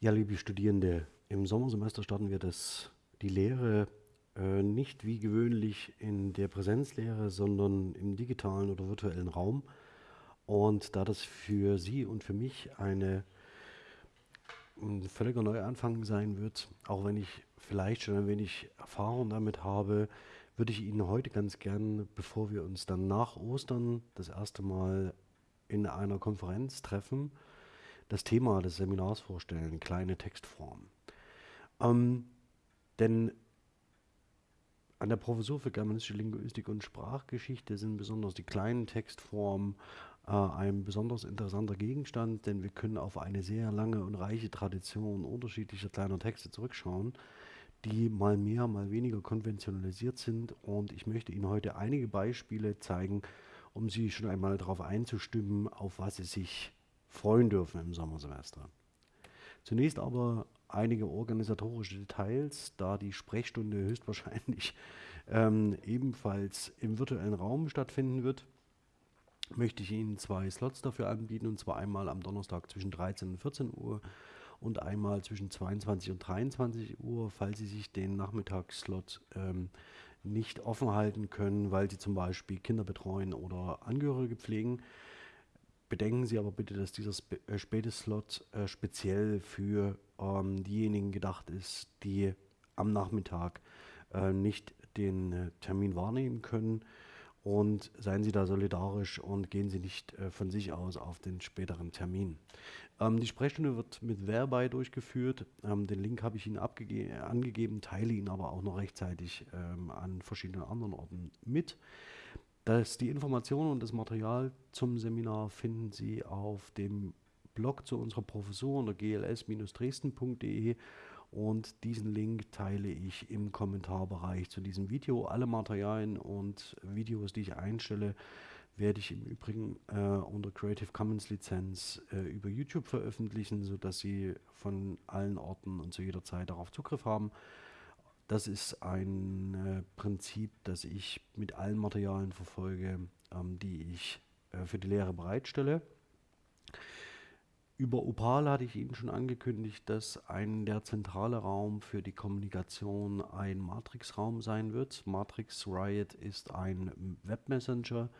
Ja, liebe Studierende, im Sommersemester starten wir das, die Lehre äh, nicht wie gewöhnlich in der Präsenzlehre, sondern im digitalen oder virtuellen Raum. Und da das für Sie und für mich eine ein völliger Neuanfang sein wird, auch wenn ich vielleicht schon ein wenig Erfahrung damit habe, würde ich Ihnen heute ganz gern, bevor wir uns dann nach Ostern das erste Mal in einer Konferenz treffen, das Thema des Seminars vorstellen, kleine Textform. Ähm, denn an der Professur für Germanistische Linguistik und Sprachgeschichte sind besonders die kleinen Textformen äh, ein besonders interessanter Gegenstand, denn wir können auf eine sehr lange und reiche Tradition unterschiedlicher kleiner Texte zurückschauen, die mal mehr, mal weniger konventionalisiert sind. Und ich möchte Ihnen heute einige Beispiele zeigen, um Sie schon einmal darauf einzustimmen, auf was Sie sich freuen dürfen im Sommersemester. Zunächst aber einige organisatorische Details, da die Sprechstunde höchstwahrscheinlich ähm, ebenfalls im virtuellen Raum stattfinden wird, möchte ich Ihnen zwei Slots dafür anbieten, und zwar einmal am Donnerstag zwischen 13 und 14 Uhr und einmal zwischen 22 und 23 Uhr, falls Sie sich den Nachmittagsslot ähm, nicht offen halten können, weil Sie zum Beispiel Kinder betreuen oder Angehörige pflegen. Bedenken Sie aber bitte, dass dieser äh, späte Slot äh, speziell für ähm, diejenigen gedacht ist, die am Nachmittag äh, nicht den äh, Termin wahrnehmen können. Und seien Sie da solidarisch und gehen Sie nicht von sich aus auf den späteren Termin. Ähm, die Sprechstunde wird mit Verbei durchgeführt. Ähm, den Link habe ich Ihnen angegeben, teile ihn aber auch noch rechtzeitig ähm, an verschiedenen anderen Orten mit. Das, die Informationen und das Material zum Seminar finden Sie auf dem Blog zu unserer Professur unter gls-dresden.de und diesen Link teile ich im Kommentarbereich zu diesem Video. Alle Materialien und Videos, die ich einstelle, werde ich im Übrigen äh, unter Creative Commons Lizenz äh, über YouTube veröffentlichen, sodass Sie von allen Orten und zu jeder Zeit darauf Zugriff haben. Das ist ein äh, Prinzip, das ich mit allen Materialien verfolge, ähm, die ich äh, für die Lehre bereitstelle. Über Opal hatte ich Ihnen schon angekündigt, dass ein der zentrale Raum für die Kommunikation ein Matrix-Raum sein wird. Matrix Riot ist ein Webmessenger,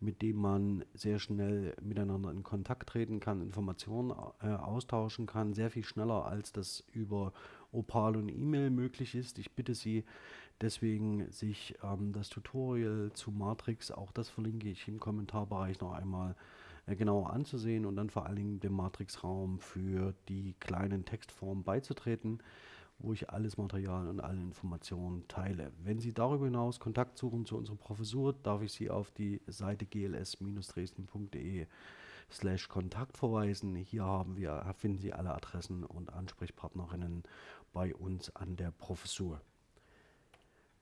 mit dem man sehr schnell miteinander in Kontakt treten kann, Informationen äh, austauschen kann, sehr viel schneller als das über Opal und E-Mail möglich ist. Ich bitte Sie deswegen, sich ähm, das Tutorial zu Matrix, auch das verlinke ich im Kommentarbereich noch einmal äh, genauer anzusehen und dann vor allen Dingen dem Matrix-Raum für die kleinen Textformen beizutreten, wo ich alles Material und alle Informationen teile. Wenn Sie darüber hinaus Kontakt suchen zu unserer Professur, darf ich Sie auf die Seite gls-dresden.de slash Kontakt verweisen. Hier haben wir, finden Sie alle Adressen und Ansprechpartnerinnen bei uns an der Professur.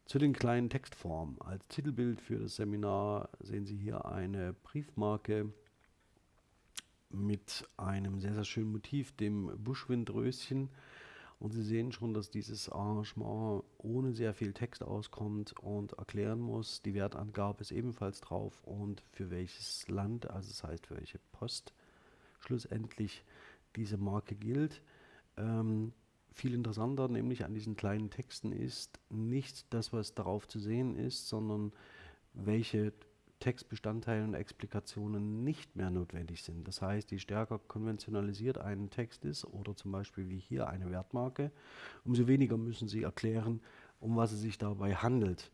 Zu den kleinen Textformen. Als Titelbild für das Seminar sehen Sie hier eine Briefmarke mit einem sehr, sehr schönen Motiv, dem Buschwindröschen. Und Sie sehen schon, dass dieses Arrangement ohne sehr viel Text auskommt und erklären muss. Die Wertangabe ist ebenfalls drauf und für welches Land, also das heißt für welche Post schlussendlich diese Marke gilt. Ähm, viel interessanter nämlich an diesen kleinen Texten ist nicht das, was darauf zu sehen ist, sondern welche Textbestandteile und Explikationen nicht mehr notwendig sind. Das heißt, je stärker konventionalisiert ein Text ist oder zum Beispiel wie hier eine Wertmarke, umso weniger müssen Sie erklären, um was es sich dabei handelt.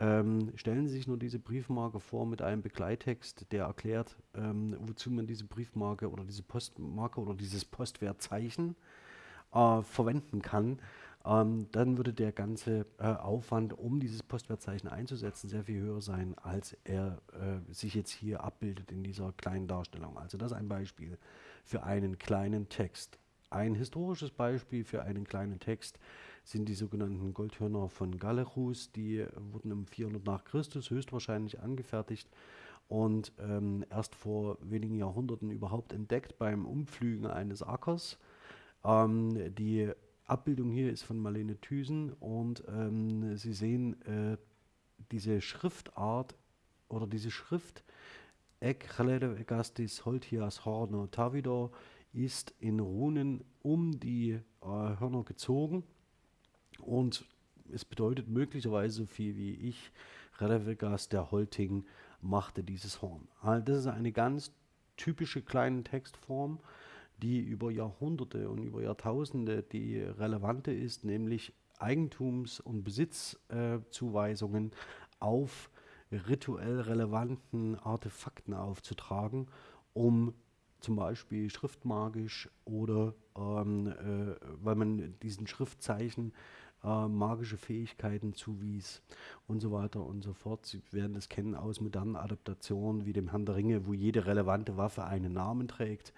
Ähm, stellen Sie sich nur diese Briefmarke vor mit einem Begleittext, der erklärt, ähm, wozu man diese Briefmarke oder diese Postmarke oder dieses Postwertzeichen äh, verwenden kann ähm, dann würde der ganze äh, Aufwand, um dieses Postwertzeichen einzusetzen, sehr viel höher sein, als er äh, sich jetzt hier abbildet in dieser kleinen Darstellung. Also das ist ein Beispiel für einen kleinen Text. Ein historisches Beispiel für einen kleinen Text sind die sogenannten Goldhörner von Galechus. Die wurden im 400 nach Christus höchstwahrscheinlich angefertigt und ähm, erst vor wenigen Jahrhunderten überhaupt entdeckt beim Umpflügen eines Ackers. Ähm, die Abbildung hier ist von Marlene Thüsen und ähm, Sie sehen äh, diese Schriftart oder diese Schrift Ek Gastis Holtias Horno Tavidor ist in Runen um die äh, Hörner gezogen und es bedeutet möglicherweise so viel wie ich, Redevegas der Holting machte dieses Horn. Also das ist eine ganz typische kleine Textform, die über Jahrhunderte und über Jahrtausende die relevante ist, nämlich Eigentums- und Besitzzuweisungen äh, auf rituell relevanten Artefakten aufzutragen, um zum Beispiel schriftmagisch oder ähm, äh, weil man diesen Schriftzeichen äh, magische Fähigkeiten zuwies und so weiter und so fort. Sie werden das kennen aus modernen Adaptationen wie dem Herrn der Ringe, wo jede relevante Waffe einen Namen trägt,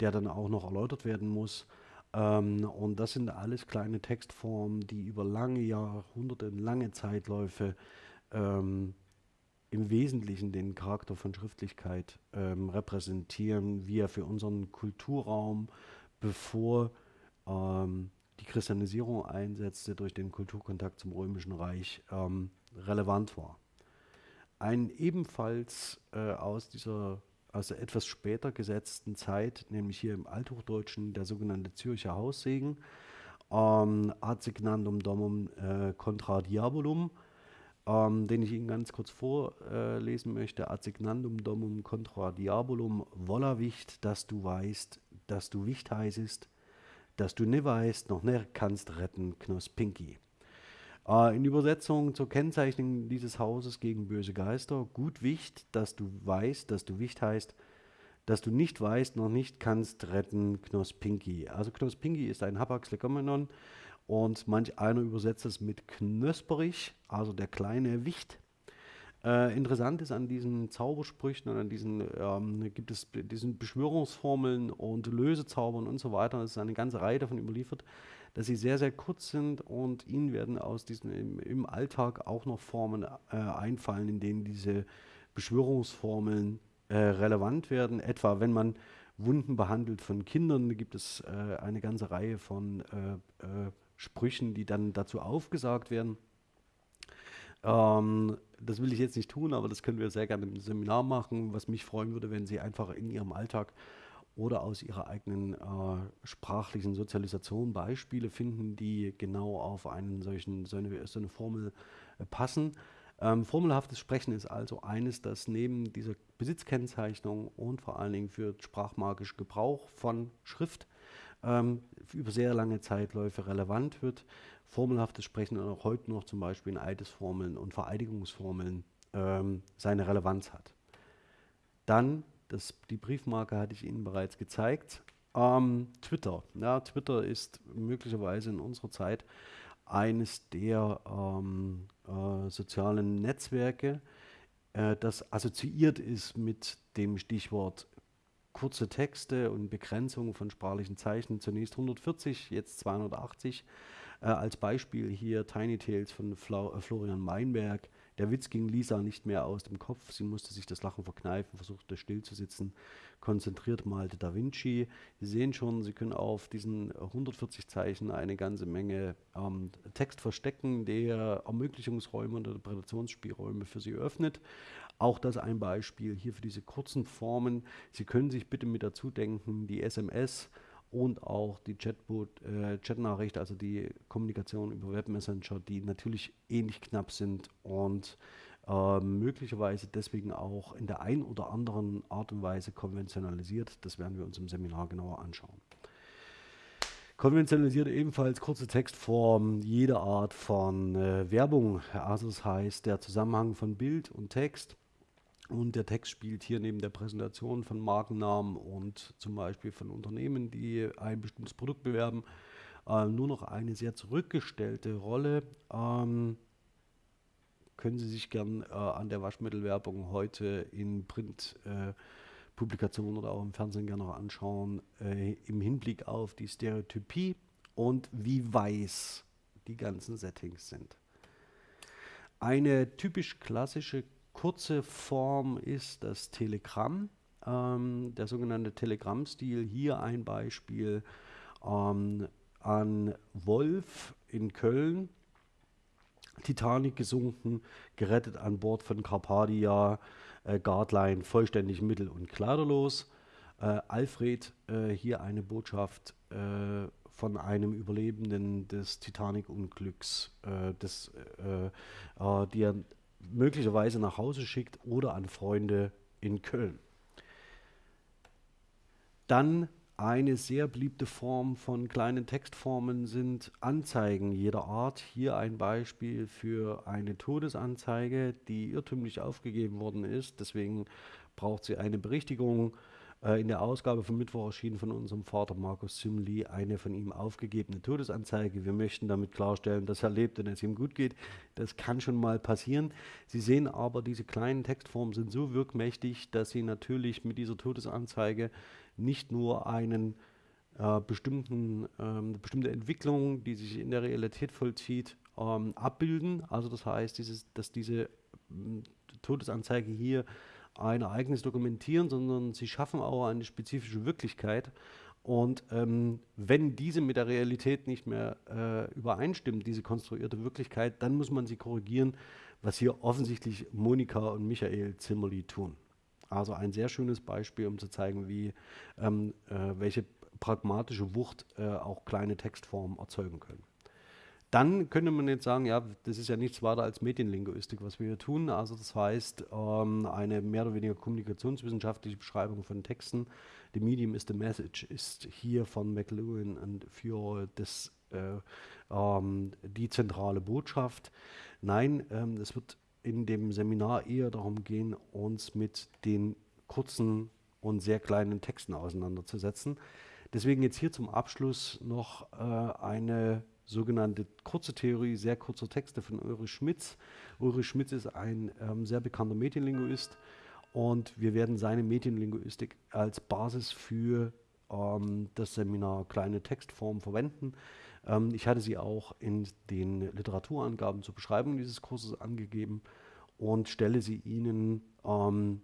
der dann auch noch erläutert werden muss. Ähm, und das sind alles kleine Textformen, die über lange Jahrhunderte, lange Zeitläufe ähm, im Wesentlichen den Charakter von Schriftlichkeit ähm, repräsentieren, wie er für unseren Kulturraum, bevor ähm, die Christianisierung einsetzte durch den Kulturkontakt zum Römischen Reich, ähm, relevant war. Ein ebenfalls äh, aus dieser aus der etwas später gesetzten Zeit, nämlich hier im Althochdeutschen, der sogenannte Zürcher Haussegen, ähm, ad signandum domum äh, contra diabolum, ähm, den ich Ihnen ganz kurz vorlesen möchte. Ad signandum domum contra diabolum, volla Wicht, dass du weißt, dass du Wicht heißest, dass du ne weißt, noch ne kannst retten, Knoss Pinky. Äh, in Übersetzung zur Kennzeichnung dieses Hauses gegen böse Geister, gut Wicht, dass du weißt, dass du Wicht heißt, dass du nicht weißt, noch nicht kannst retten, Knoss Pinky. Also Knoss Pinky ist ein Hapax Legomenon, und manch einer übersetzt es mit knösperig, also der kleine Wicht. Äh, interessant ist an diesen Zaubersprüchen und an diesen ähm, gibt es diesen Beschwörungsformeln und Lösezaubern und so weiter. Es ist eine ganze Reihe davon überliefert, dass sie sehr, sehr kurz sind und ihnen werden aus diesen im, im Alltag auch noch Formen äh, einfallen, in denen diese Beschwörungsformeln äh, relevant werden. Etwa wenn man Wunden behandelt von Kindern, gibt es äh, eine ganze Reihe von äh, äh, Sprüchen, die dann dazu aufgesagt werden. Ähm, das will ich jetzt nicht tun, aber das können wir sehr gerne im Seminar machen. Was mich freuen würde, wenn Sie einfach in Ihrem Alltag oder aus Ihrer eigenen äh, sprachlichen Sozialisation Beispiele finden, die genau auf einen solchen, so eine, so eine Formel äh, passen. Ähm, formelhaftes Sprechen ist also eines, das neben dieser Besitzkennzeichnung und vor allen Dingen für sprachmagisch Gebrauch von Schrift ähm, über sehr lange Zeitläufe relevant wird. Formelhaftes Sprechen auch heute noch zum Beispiel in Eidesformeln und Vereidigungsformeln ähm, seine Relevanz hat. Dann, das, die Briefmarke hatte ich Ihnen bereits gezeigt, ähm, Twitter. Ja, Twitter ist möglicherweise in unserer Zeit eines der ähm, äh, sozialen Netzwerke, äh, das assoziiert ist mit dem Stichwort kurze Texte und Begrenzung von sprachlichen Zeichen. Zunächst 140, jetzt 280. Äh, als Beispiel hier Tiny Tales von Fla äh, Florian Meinberg. Der Witz ging Lisa nicht mehr aus dem Kopf. Sie musste sich das Lachen verkneifen, versuchte still zu sitzen. Konzentriert malte Da Vinci. Sie sehen schon, Sie können auf diesen 140 Zeichen eine ganze Menge ähm, Text verstecken, der Ermöglichungsräume und Interpretationsspielräume für Sie öffnet. Auch das ein Beispiel hier für diese kurzen Formen. Sie können sich bitte mit dazu denken, die SMS und auch die Chatbot, äh, Chatnachricht, also die Kommunikation über Webmessenger, die natürlich ähnlich knapp sind und äh, möglicherweise deswegen auch in der ein oder anderen Art und Weise konventionalisiert. Das werden wir uns im Seminar genauer anschauen. Konventionalisiert ebenfalls kurze Textform, jede Art von äh, Werbung. Also das heißt der Zusammenhang von Bild und Text und der Text spielt hier neben der Präsentation von Markennamen und zum Beispiel von Unternehmen, die ein bestimmtes Produkt bewerben, äh, nur noch eine sehr zurückgestellte Rolle. Ähm, können Sie sich gern äh, an der Waschmittelwerbung heute in Printpublikationen äh, oder auch im Fernsehen gerne noch anschauen, äh, im Hinblick auf die Stereotypie und wie weiß die ganzen Settings sind. Eine typisch klassische kurze Form ist das Telegramm, ähm, der sogenannte Telegrammstil. Hier ein Beispiel ähm, an Wolf in Köln. Titanic gesunken, gerettet an Bord von Carpathia, äh, Guardline vollständig mittel- und kleiderlos. äh, Alfred äh, hier eine Botschaft äh, von einem Überlebenden des Titanic-Unglücks, äh, äh, äh, die er möglicherweise nach Hause schickt oder an Freunde in Köln. Dann eine sehr beliebte Form von kleinen Textformen sind Anzeigen jeder Art. Hier ein Beispiel für eine Todesanzeige, die irrtümlich aufgegeben worden ist. Deswegen braucht sie eine Berichtigung. Äh, in der Ausgabe von Mittwoch erschienen von unserem Vater Markus Simli eine von ihm aufgegebene Todesanzeige. Wir möchten damit klarstellen, dass er lebt und es ihm gut geht. Das kann schon mal passieren. Sie sehen aber, diese kleinen Textformen sind so wirkmächtig, dass Sie natürlich mit dieser Todesanzeige nicht nur einen äh, bestimmten, ähm, bestimmte Entwicklung, die sich in der Realität vollzieht, ähm, abbilden. Also das heißt, dieses, dass diese äh, Todesanzeige hier ein Ereignis dokumentieren, sondern sie schaffen auch eine spezifische Wirklichkeit. Und ähm, wenn diese mit der Realität nicht mehr äh, übereinstimmt, diese konstruierte Wirklichkeit, dann muss man sie korrigieren, was hier offensichtlich Monika und Michael Zimmerli tun. Also ein sehr schönes Beispiel, um zu zeigen, wie, ähm, äh, welche pragmatische Wucht äh, auch kleine Textformen erzeugen können. Dann könnte man jetzt sagen, ja, das ist ja nichts weiter als Medienlinguistik, was wir hier tun. Also das heißt, ähm, eine mehr oder weniger kommunikationswissenschaftliche Beschreibung von Texten. The medium is the message ist hier von McLuhan und für das, äh, ähm, die zentrale Botschaft. Nein, ähm, es wird in dem Seminar eher darum gehen, uns mit den kurzen und sehr kleinen Texten auseinanderzusetzen. Deswegen jetzt hier zum Abschluss noch äh, eine sogenannte kurze Theorie sehr kurzer Texte von Ulrich Schmitz. Ulrich Schmitz ist ein ähm, sehr bekannter Medienlinguist und wir werden seine Medienlinguistik als Basis für ähm, das Seminar Kleine Textformen verwenden. Ähm, ich hatte sie auch in den Literaturangaben zur Beschreibung dieses Kurses angegeben und stelle sie Ihnen ähm,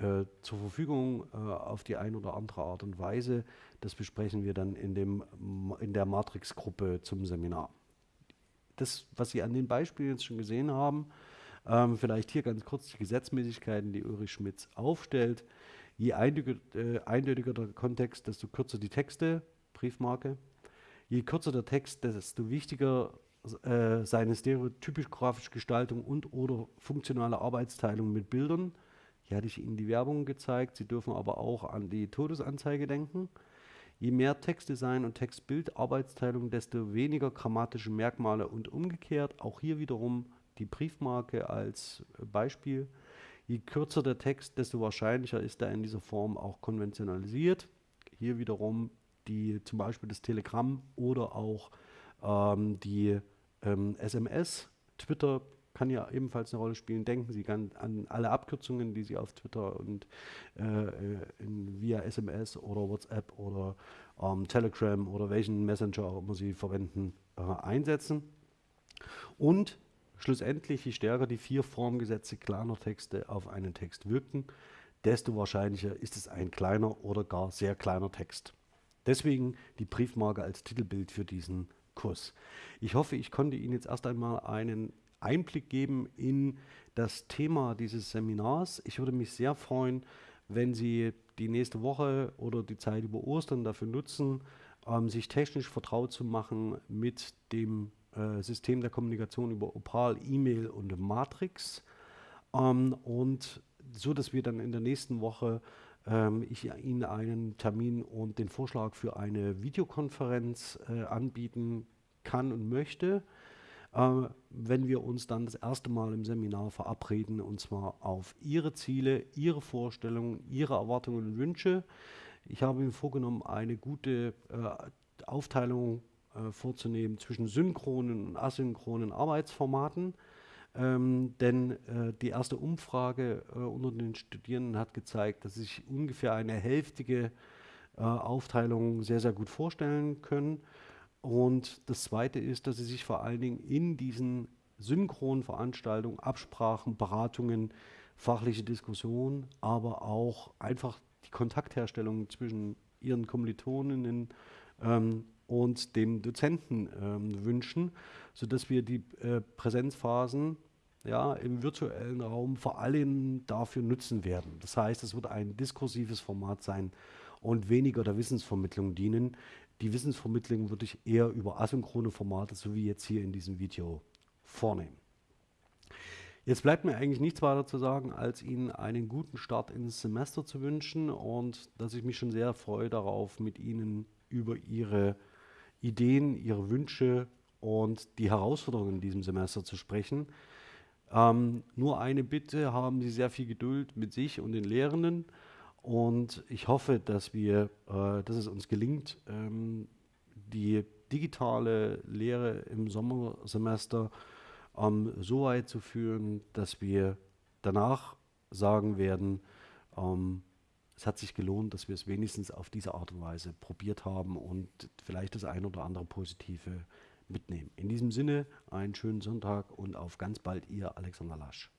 äh, zur Verfügung äh, auf die eine oder andere Art und Weise. Das besprechen wir dann in, dem, in der Matrix-Gruppe zum Seminar. Das, was Sie an den Beispielen jetzt schon gesehen haben, ähm, vielleicht hier ganz kurz die Gesetzmäßigkeiten, die Ulrich Schmitz aufstellt. Je eindeutiger, äh, eindeutiger der Kontext, desto kürzer die Texte, Briefmarke. Je kürzer der Text, desto wichtiger äh, seine stereotypisch-grafische Gestaltung und oder funktionale Arbeitsteilung mit Bildern. Hier hatte ich Ihnen die Werbung gezeigt. Sie dürfen aber auch an die Todesanzeige denken. Je mehr Textdesign und Textbild-Arbeitsteilung, desto weniger grammatische Merkmale und umgekehrt. Auch hier wiederum die Briefmarke als Beispiel. Je kürzer der Text, desto wahrscheinlicher ist er in dieser Form auch konventionalisiert. Hier wiederum die, zum Beispiel das Telegramm oder auch ähm, die ähm, SMS, Twitter kann ja ebenfalls eine Rolle spielen. Denken Sie an, alle Abkürzungen, die Sie auf Twitter und äh, äh in, via SMS oder WhatsApp oder ähm, Telegram oder welchen Messenger auch immer Sie verwenden, äh, einsetzen. Und schlussendlich, je stärker die vier Formgesetze kleiner Texte auf einen Text wirken, desto wahrscheinlicher ist es ein kleiner oder gar sehr kleiner Text. Deswegen die Briefmarke als Titelbild für diesen Kurs. Ich hoffe, ich konnte Ihnen jetzt erst einmal einen Einblick geben in das Thema dieses Seminars. Ich würde mich sehr freuen, wenn Sie die nächste Woche oder die Zeit über Ostern dafür nutzen, ähm, sich technisch vertraut zu machen mit dem äh, System der Kommunikation über Opal, E-Mail und Matrix. Ähm, und so, dass wir dann in der nächsten Woche ähm, ich Ihnen einen Termin und den Vorschlag für eine Videokonferenz äh, anbieten kann und möchte, wenn wir uns dann das erste Mal im Seminar verabreden und zwar auf Ihre Ziele, Ihre Vorstellungen, Ihre Erwartungen und Wünsche. Ich habe mir vorgenommen, eine gute äh, Aufteilung äh, vorzunehmen zwischen synchronen und asynchronen Arbeitsformaten. Ähm, denn äh, die erste Umfrage äh, unter den Studierenden hat gezeigt, dass sich ungefähr eine hälftige äh, Aufteilung sehr, sehr gut vorstellen können. Und das Zweite ist, dass sie sich vor allen Dingen in diesen synchronen Veranstaltungen, Absprachen, Beratungen, fachliche Diskussionen, aber auch einfach die Kontaktherstellung zwischen ihren Kommilitoninnen ähm, und dem Dozenten ähm, wünschen, sodass wir die äh, Präsenzphasen ja, im virtuellen Raum vor allem dafür nutzen werden. Das heißt, es wird ein diskursives Format sein und weniger der Wissensvermittlung dienen. Die Wissensvermittlung würde ich eher über asynchrone Formate, so wie jetzt hier in diesem Video, vornehmen. Jetzt bleibt mir eigentlich nichts weiter zu sagen, als Ihnen einen guten Start ins Semester zu wünschen und dass ich mich schon sehr freue darauf, mit Ihnen über Ihre Ideen, Ihre Wünsche und die Herausforderungen in diesem Semester zu sprechen. Ähm, nur eine Bitte, haben Sie sehr viel Geduld mit sich und den Lehrenden und ich hoffe, dass, wir, äh, dass es uns gelingt, ähm, die digitale Lehre im Sommersemester ähm, so weit zu führen, dass wir danach sagen werden, ähm, es hat sich gelohnt, dass wir es wenigstens auf diese Art und Weise probiert haben und vielleicht das ein oder andere Positive mitnehmen. In diesem Sinne, einen schönen Sonntag und auf ganz bald, Ihr Alexander Lasch.